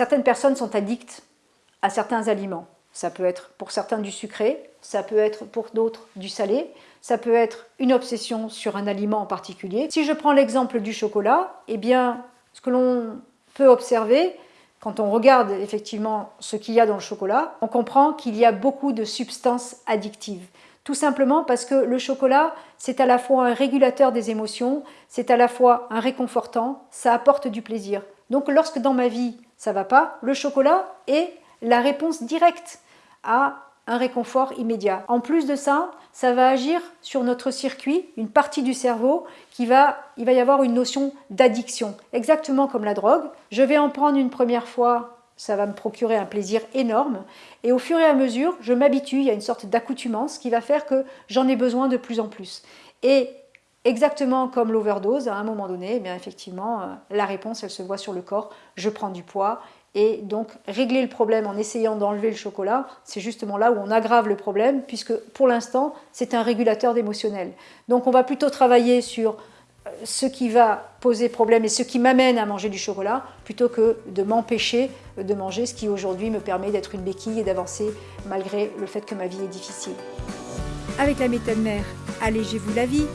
Certaines personnes sont addictes à certains aliments. Ça peut être pour certains du sucré, ça peut être pour d'autres du salé, ça peut être une obsession sur un aliment en particulier. Si je prends l'exemple du chocolat, eh bien, ce que l'on peut observer, quand on regarde effectivement ce qu'il y a dans le chocolat, on comprend qu'il y a beaucoup de substances addictives. Tout simplement parce que le chocolat, c'est à la fois un régulateur des émotions, c'est à la fois un réconfortant, ça apporte du plaisir. Donc lorsque dans ma vie ça va pas, le chocolat est la réponse directe à un réconfort immédiat. En plus de ça, ça va agir sur notre circuit, une partie du cerveau, qui va, il va y avoir une notion d'addiction, exactement comme la drogue. Je vais en prendre une première fois, ça va me procurer un plaisir énorme, et au fur et à mesure, je m'habitue, il y a une sorte d'accoutumance qui va faire que j'en ai besoin de plus en plus. Et exactement comme l'overdose, à un moment donné, eh bien effectivement, euh, la réponse, elle se voit sur le corps, je prends du poids, et donc, régler le problème en essayant d'enlever le chocolat, c'est justement là où on aggrave le problème, puisque pour l'instant, c'est un régulateur d'émotionnel. Donc, on va plutôt travailler sur euh, ce qui va poser problème et ce qui m'amène à manger du chocolat, plutôt que de m'empêcher de manger ce qui aujourd'hui me permet d'être une béquille et d'avancer malgré le fait que ma vie est difficile. Avec la méthode mère, allégez-vous la vie